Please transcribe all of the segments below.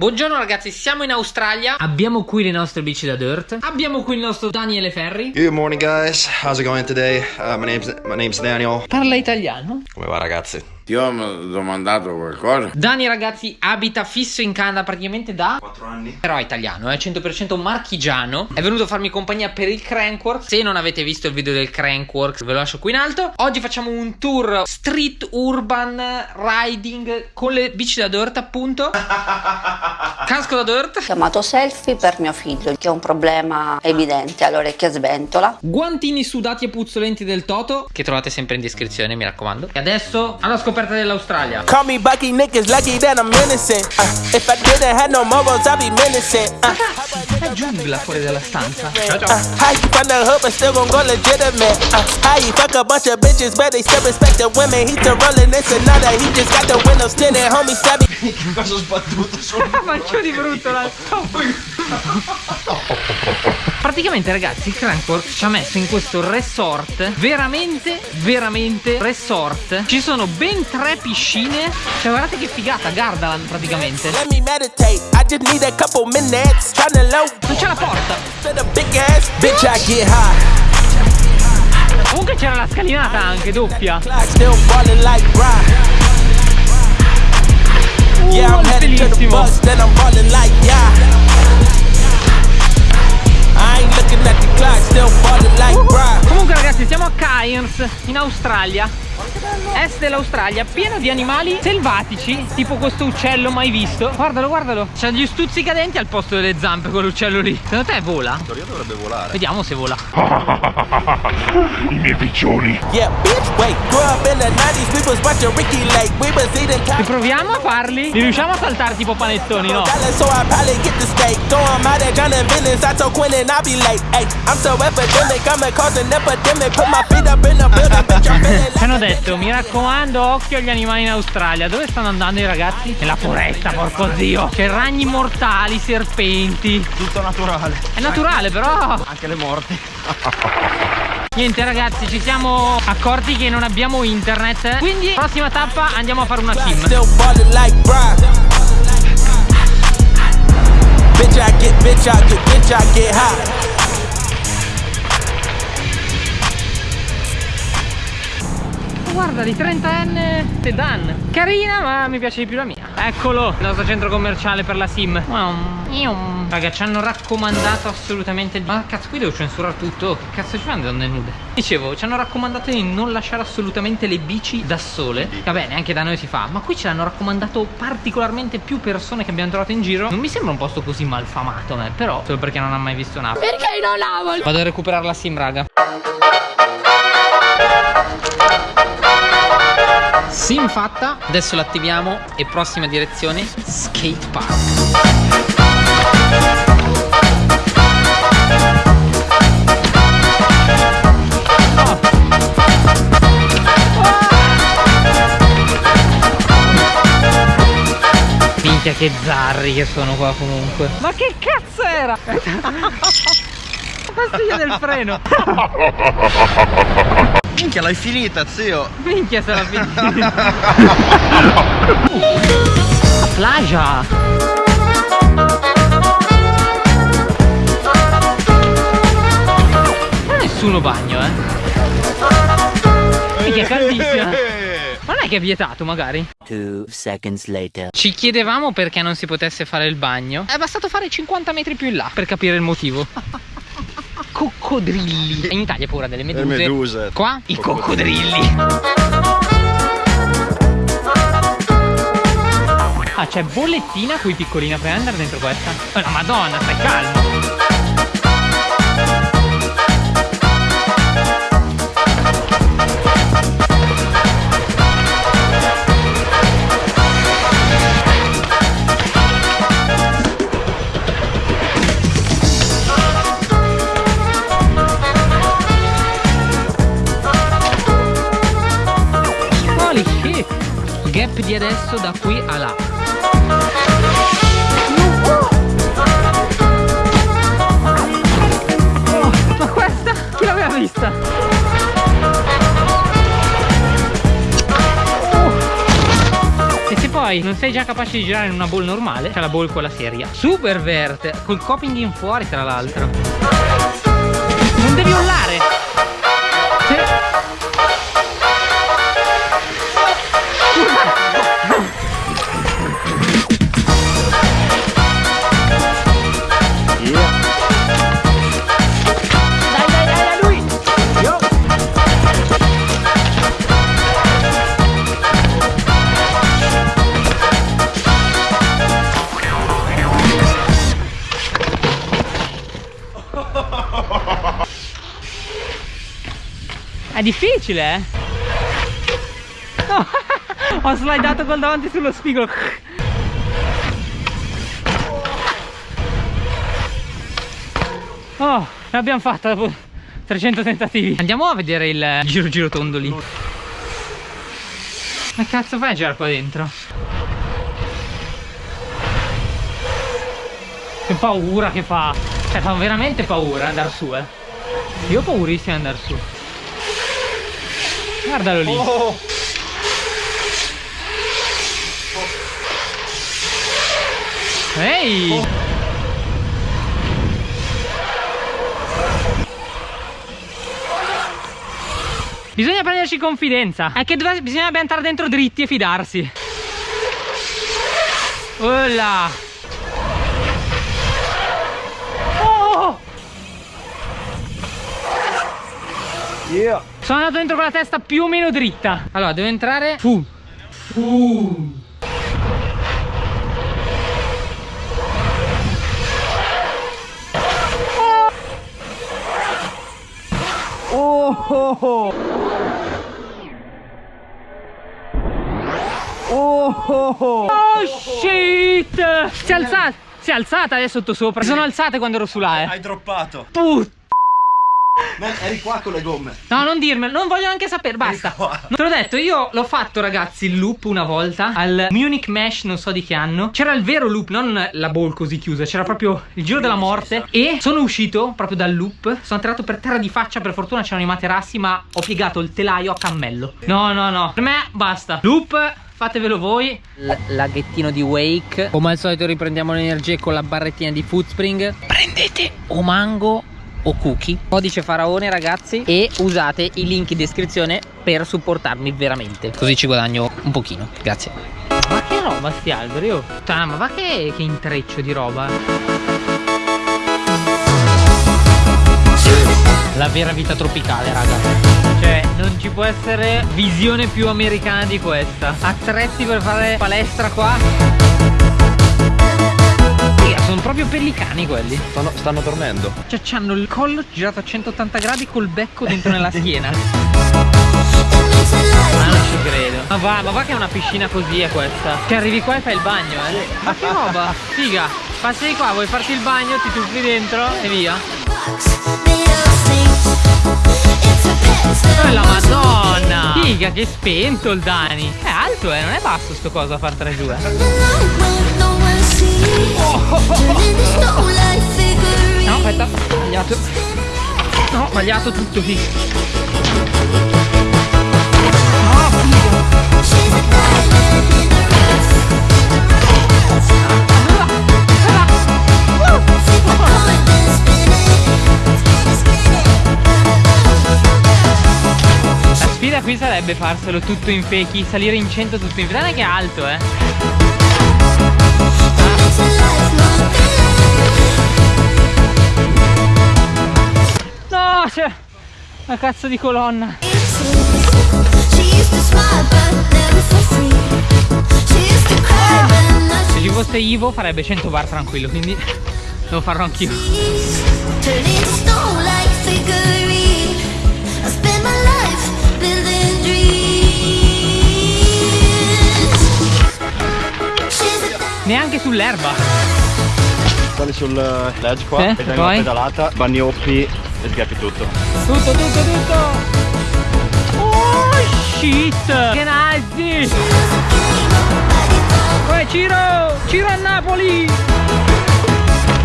Buongiorno ragazzi, siamo in Australia. Abbiamo qui le nostre bici da dirt. Abbiamo qui il nostro Daniele Ferri. Good morning guys, how's it going today? Uh, my name's my name's Daniel. Parla italiano. Come va ragazzi? Ti ho domandato qualcosa? Dani ragazzi abita fisso in Canada praticamente da 4 anni. Però è italiano, è 100% marchigiano. È venuto a farmi compagnia per il Crankworks. Se non avete visto il video del Crankworks ve lo lascio qui in alto. Oggi facciamo un tour street urban riding Con le bici da dirt appunto. Casco da dirt. Chiamato selfie per mio figlio che ha un problema evidente all'orecchia sventola. Guantini sudati e puzzolenti del Toto Che trovate sempre in descrizione mi raccomando. E adesso alla scoperta dell'Australia Call me Bucky, niggas lucky that I'm innocent. Uh, if I didn't have no morals, I'd be menacing. Uh, È giungla fuori dalla stanza uh, how you from the hood but still gon' go legitimate? Uh, how you fuck a bunch of bitches but they still respect the women? He to rollin' this another, he just got the windows tinted, homie stabby. Cosa ho sbattuto? Faccio di brutto la Praticamente ragazzi il Crankworks ci ha messo in questo resort Veramente, veramente resort. Ci sono ben tre piscine. Cioè guardate che figata, Gardaland praticamente. Non c'è la porta. Comunque c'era la scalinata anche, doppia. Uh, bellissimo at the clock, Cairns in Australia Est dell'Australia pieno di animali selvatici Tipo questo uccello mai visto Guardalo guardalo C'ha gli stuzzicadenti al posto delle zampe quell'uccello lì Secondo te vola? In teoria dovrebbe volare. Vediamo se vola Yeah, bitch, wait. Grew up in the 90s, we was watching Ricky Lake. We was eating Ci top proviamo a farli? Li riusciamo a saltare tipo panettoni no? Ci hanno detto mi raccomando occhio agli animali in Australia Dove stanno andando i ragazzi? Nella foresta porco zio C'è ragni mortali, serpenti Tutto naturale. È naturale però Anche le morti. Niente ragazzi ci siamo accorti che non abbiamo internet Quindi prossima tappa andiamo a fare una sim. Bitch, I get, bitch, I get, bitch, I get high. Guarda di 30enne sedan Carina ma mi piace di più la mia. Eccolo. Il nostro centro commerciale per la sim. Raga ci hanno raccomandato assolutamente di... Ma cazzo qui devo censurare tutto. Che cazzo ci fanno le donne nude? Dicevo ci hanno raccomandato di non lasciare assolutamente le bici da sole. Vabbè neanche da noi si fa Ma qui ce l'hanno raccomandato particolarmente più persone che abbiamo trovato in giro. Non mi sembra un posto così malfamato a me Però solo perché non ha mai visto un'app Perché non lavo? Vado a recuperare la sim raga Sim fatta, adesso l'attiviamo e prossima direzione skate park. Minchia che zarri che sono qua comunque Ma che cazzo era? Pastiglia del freno Minchia, l'hai finita, zio. Minchia sarà finita. La è nessuno bagno eh. Minchia è caldissima. Ma non è che è vietato magari. Two seconds later. Ci chiedevamo perché non si potesse fare il bagno. È bastato fare 50 metri più in là per capire il motivo Coccodrilli In Italia pure delle meduse meduse. Qua i Coccodrilli. coccodrilli Ah c'è bollettina qui piccolina Puoi andare dentro questa? Oh la madonna stai calmo di adesso da qui a là Oh, Ma questa chi l'aveva vista? Oh. E se poi non sei già capace di girare in una ball normale, c'è la ball quella seria. Super verte, col coping in fuori tra l'altro. Non devi urlare. È difficile, eh? No, ho slidato col davanti sullo spigolo. Oh, l'abbiamo fatta dopo 300 tentativi. Andiamo a vedere il giro giro tondo lì. Ma cazzo fai a girare qua dentro? Che paura che fa. Cioè fa veramente paura andare su, eh. Io ho paurissimo di andare su. Guardalo lì. Ehi! Bisogna prenderci confidenza. È che dove- bisogna entrare dentro dritti e fidarsi. Olla! Oh! Sono andato dentro con la testa più o meno dritta. Allora, devo entrare. Fu. Fu. Oh shit! Si è alzata! Si è alzata adesso sotto sopra. Si sono alzate quando ero su là, eh. Hai droppato. Puttana! Man, eri qua con le gomme. No, non dirmelo, non voglio neanche sapere, basta. qua. Te l'ho detto, io l'ho fatto, ragazzi, il loop una volta al Munich Mesh, non so di che anno. C'era il vero loop, non la ball così chiusa, c'era proprio il giro della morte. E sono uscito proprio dal loop. Sono atterrato per terra di faccia, per fortuna c'erano i materassi, ma ho piegato il telaio a cammello. No, no, no. Per me basta. Loop. Fatevelo voi L Laghettino di Wake Come al solito riprendiamo le energie con la barrettina di Foodspring Prendete o mango o cookie. Codice faraone ragazzi E usate i link in descrizione per supportarmi veramente. Così ci guadagno un pochino. Grazie. Ma che roba sti alberi oh? Puttana, ma va che, che intreccio di roba. La vera vita tropicale raga. Cioè, non ci può essere visione più americana di questa. Attrezzi per fare palestra qua. Sono proprio pellicani quelli. Stanno, stanno dormendo. Cioè, hanno il collo girato a 180 gradi col becco dentro nella schiena. Ma non ci credo. Ma va, ma va che è una piscina così è questa. Che arrivi qua e fai il bagno, eh. Ma che roba? Figa. Passi di qua, vuoi farti il bagno, ti tuffi dentro e via. Oh la madonna! Figa, che spento il Dani. È alto, eh, non è basso sto coso a fartela giù, eh. No, aspetta, sbagliato. No, sbagliato tutto, figa. La sfida qui sarebbe farselo tutto in fechi, salire in 100 tutto in fechi. Guarda che è alto, eh. No, c'è una cazzo di colonna. Se ci fosse Ivo farebbe 100 bar tranquillo, quindi lo farò anch'io. Neanche sull'erba. Sali sul eh, ledge qua, Sì, e dai una pedalata, bagnoppi e sgappi tutto. Tutto, tutto, tutto. Oh shit! Che nazi! Poi Ciro! Ciro a Napoli!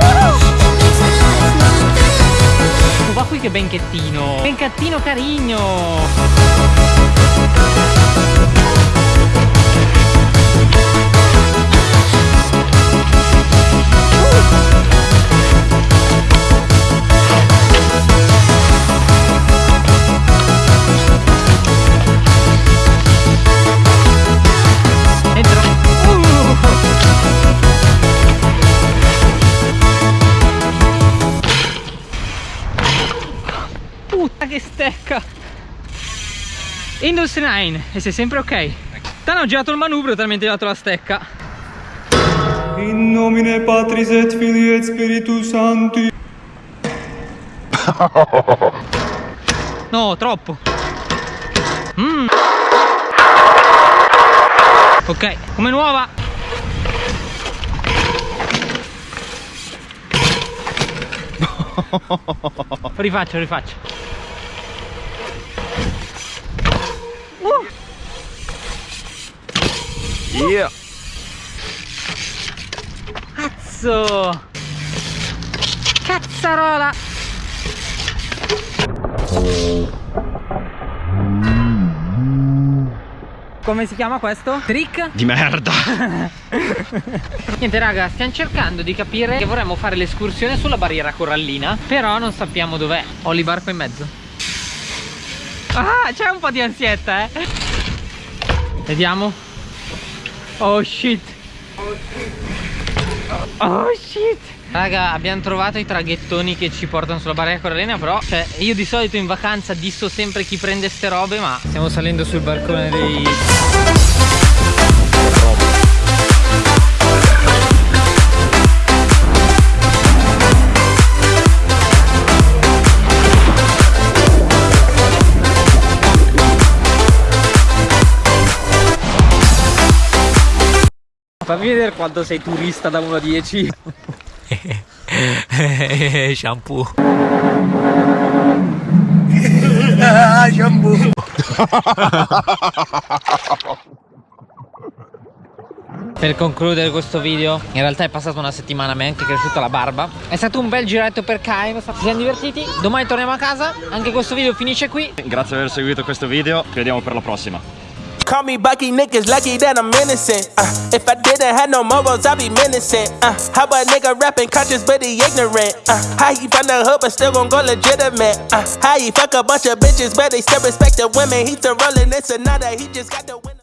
Oh, va qui che benchettino! Benchettino carino! Industry 9 e sei sempre ok. Tanto ho girato il manubrio talmente ho dato la stecca. In nomine Patris et Filii et Spiritus Sancti. No, troppo. Mm. Ok, come nuova. rifaccio, rifaccio. Yeah. Cazzo! Cazzarola! Come si chiama questo? Trick? Di merda. Niente raga, stiamo cercando di capire che vorremmo fare l'escursione sulla barriera corallina Però non sappiamo dov'è Ho l'Ibarco in mezzo Ah, c'è un po' di ansietta eh Vediamo Oh shit. Oh shit. Raga abbiamo trovato i traghettoni che ci portano sulla barriera corallina Però cioè io di solito in vacanza disso sempre chi prende ste robe Ma stiamo salendo sul balcone dei Fammi vedere quanto sei turista da 1 a 10. Shampoo. Per concludere questo video In realtà è passata una settimana Mi è anche cresciuta la barba È stato un bel giretto per Caim Ci siamo divertiti Domani torniamo a casa Anche questo video finisce qui Grazie per aver seguito questo video. Ci vediamo per la prossima. Call me Bucky, niggas lucky that I'm innocent. Uh, if I didn't have no morals, I'd be menacing. Uh, how a nigga rapping conscious but he ignorant? Uh, how he from the hood but still gon' go legitimate? Uh, how he fuck a bunch of bitches but they still respect the women? He's the rolling, it's another, he just got the winner.